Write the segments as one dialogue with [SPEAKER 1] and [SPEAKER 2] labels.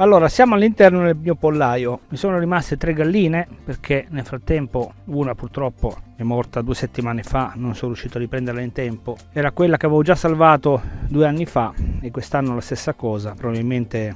[SPEAKER 1] allora siamo all'interno del mio pollaio. Mi sono rimaste tre galline perché nel frattempo una purtroppo è morta due settimane fa non sono riuscito a riprenderla in tempo. Era quella che avevo già salvato due anni fa e quest'anno la stessa cosa. Probabilmente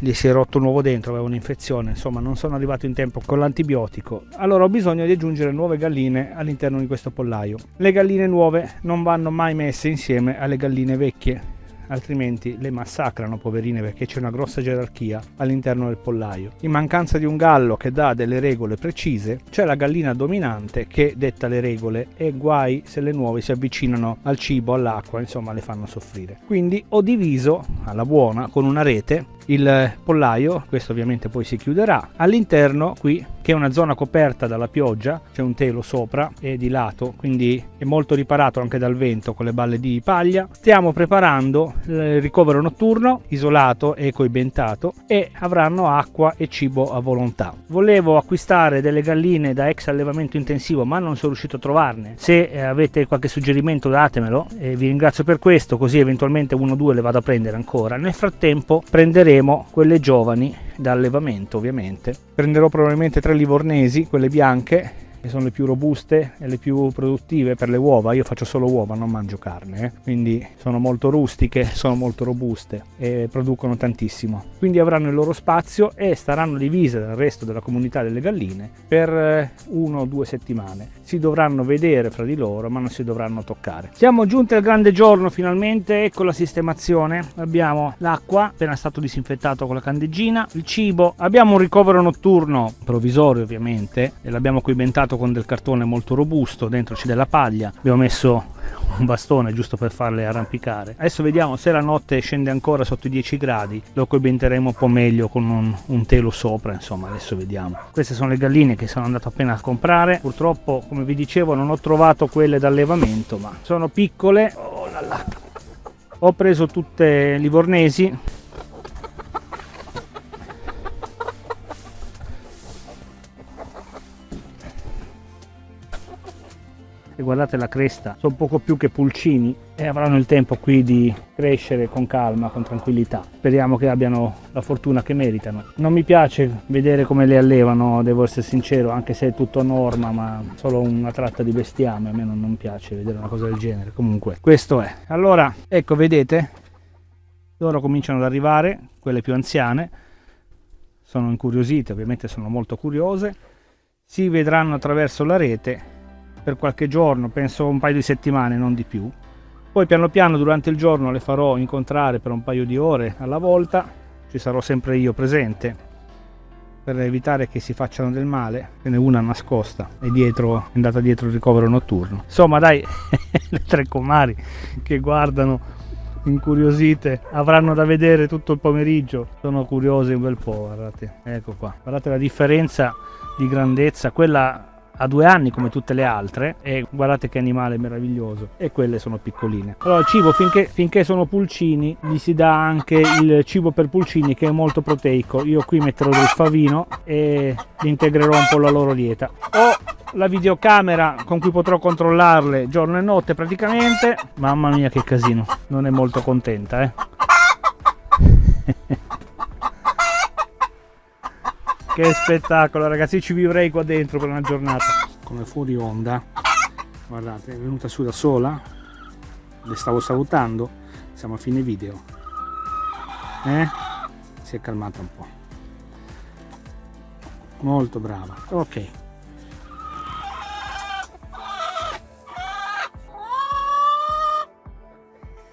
[SPEAKER 1] gli si è rotto un uovo dentro aveva un'infezione. Insomma non sono arrivato in tempo con l'antibiotico. Allora ho bisogno di aggiungere nuove galline all'interno di questo pollaio. Le galline nuove non vanno mai messe insieme alle galline vecchie altrimenti le massacrano poverine perché c'è una grossa gerarchia all'interno del pollaio. In mancanza di un gallo che dà delle regole precise, c'è la gallina dominante che detta le regole e guai se le nuove si avvicinano al cibo, all'acqua, insomma le fanno soffrire. Quindi ho diviso alla buona con una rete il pollaio, questo ovviamente poi si chiuderà, all'interno qui che è una zona coperta dalla pioggia, c'è un telo sopra e di lato, quindi è molto riparato anche dal vento con le balle di paglia. Stiamo preparando il ricovero notturno, isolato e coibentato e avranno acqua e cibo a volontà. Volevo acquistare delle galline da ex allevamento intensivo ma non sono riuscito a trovarne. Se eh, avete qualche suggerimento datemelo e vi ringrazio per questo, così eventualmente uno o due le vado a prendere ancora. Nel frattempo prenderemo quelle giovani da allevamento ovviamente. Prenderò probabilmente tre livornesi, quelle bianche, che sono le più robuste e le più produttive per le uova. Io faccio solo uova, non mangio carne, eh? quindi sono molto rustiche, sono molto robuste e producono tantissimo. Quindi avranno il loro spazio e staranno divise dal resto della comunità delle galline per eh, uno o due settimane. Si dovranno vedere fra di loro, ma non si dovranno toccare. Siamo giunti al grande giorno finalmente, ecco la sistemazione. Abbiamo l'acqua, appena stato disinfettato con la candeggina, il cibo, abbiamo un ricovero notturno provvisorio ovviamente e l'abbiamo coibentato fatto con del cartone molto robusto, dentro c'è della paglia, abbiamo messo un bastone giusto per farle arrampicare. Adesso vediamo se la notte scende ancora sotto i 10 gradi, lo coibenteremo un po' meglio con un, un telo sopra, insomma adesso vediamo. Queste sono le galline che sono andato appena a comprare, purtroppo come vi dicevo non ho trovato quelle d'allevamento ma sono piccole. Oh là là. Ho preso tutte livornesi guardate la cresta sono poco più che pulcini e avranno il tempo qui di crescere con calma con tranquillità. Speriamo che abbiano la fortuna che meritano. Non mi piace vedere come le allevano devo essere sincero anche se è tutto norma ma solo una tratta di bestiame a me non, non piace vedere una cosa del genere. Comunque questo è. Allora ecco vedete? Loro cominciano ad arrivare quelle più anziane. Sono incuriosite ovviamente sono molto curiose. Si vedranno attraverso la rete per qualche giorno, penso un paio di settimane, non di più. Poi piano piano durante il giorno le farò incontrare per un paio di ore alla volta, ci sarò sempre io presente per evitare che si facciano del male. Ce n'è una nascosta e dietro, è andata dietro il ricovero notturno. Insomma dai, le tre comari che guardano incuriosite avranno da vedere tutto il pomeriggio sono curiose un bel po' guardate ecco qua guardate la differenza di grandezza quella ha due anni come tutte le altre e guardate che animale meraviglioso e quelle sono piccoline. Allora cibo finché, finché sono pulcini gli si dà anche il cibo per pulcini che è molto proteico. Io qui metterò del favino e integrerò un po' la loro dieta. Ho la videocamera con cui potrò controllarle giorno e notte praticamente. Mamma mia che casino. Non è molto contenta eh che spettacolo ragazzi ci vivrei qua dentro per una giornata. Come fuori onda. Guardate è venuta su da sola. Le stavo salutando. Siamo a fine video. Eh? si è calmata un po' molto brava. Ok.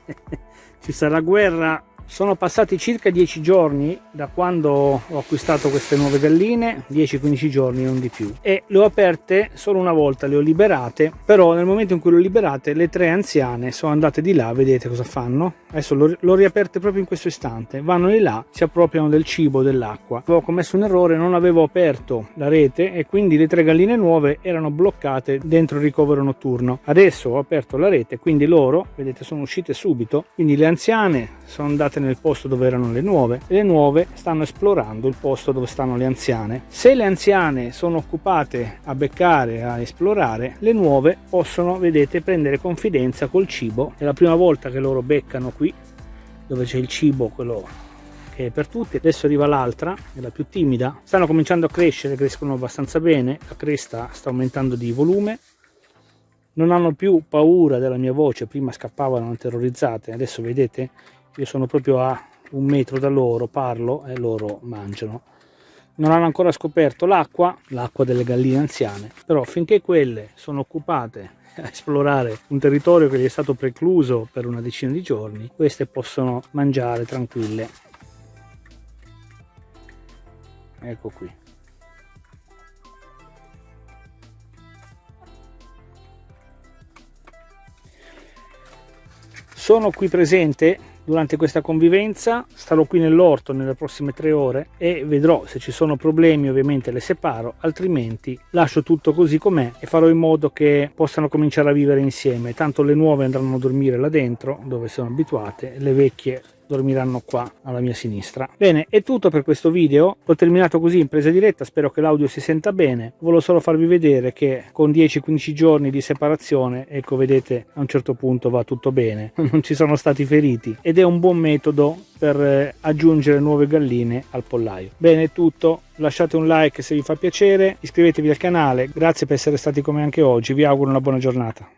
[SPEAKER 1] Ci sarà guerra sono passati circa 10 giorni da quando ho acquistato queste nuove galline, 10-15 giorni non di più, e le ho aperte solo una volta, le ho liberate, però nel momento in cui le ho liberate le tre anziane sono andate di là, vedete cosa fanno? Adesso l'ho riaperte proprio in questo istante, vanno di là, si appropriano del cibo, dell'acqua. Avevo commesso un errore, non avevo aperto la rete e quindi le tre galline nuove erano bloccate dentro il ricovero notturno. Adesso ho aperto la rete, quindi loro, vedete, sono uscite subito, quindi le anziane sono andate state nel posto dove erano le nuove. E le nuove stanno esplorando il posto dove stanno le anziane. Se le anziane sono occupate a beccare, a esplorare, le nuove possono, vedete, prendere confidenza col cibo. È la prima volta che loro beccano qui, dove c'è il cibo, quello è per tutti. Adesso arriva l'altra è la più timida. Stanno cominciando a crescere crescono abbastanza bene. La cresta sta aumentando di volume. Non hanno più paura della mia voce prima scappavano terrorizzate adesso vedete io sono proprio a un metro da loro parlo e loro mangiano. Non hanno ancora scoperto l'acqua l'acqua delle galline anziane però finché quelle sono occupate a esplorare un territorio che gli è stato precluso per una decina di giorni queste possono mangiare tranquille. Ecco qui. Sono qui presente durante questa convivenza starò qui nell'orto nelle prossime tre ore e vedrò se ci sono problemi ovviamente le separo altrimenti lascio tutto così com'è e farò in modo che possano cominciare a vivere insieme. Tanto le nuove andranno a dormire là dentro dove sono abituate le vecchie dormiranno qua alla mia sinistra. Bene, è tutto per questo video, ho terminato così in presa diretta, spero che l'audio si senta bene, volevo solo farvi vedere che con 10-15 giorni di separazione, ecco vedete a un certo punto va tutto bene, non ci sono stati feriti. Ed è un buon metodo per eh, aggiungere nuove galline al pollaio. Bene, è tutto, lasciate un like se vi fa piacere, iscrivetevi al canale, grazie per essere stati come anche oggi, vi auguro una buona giornata.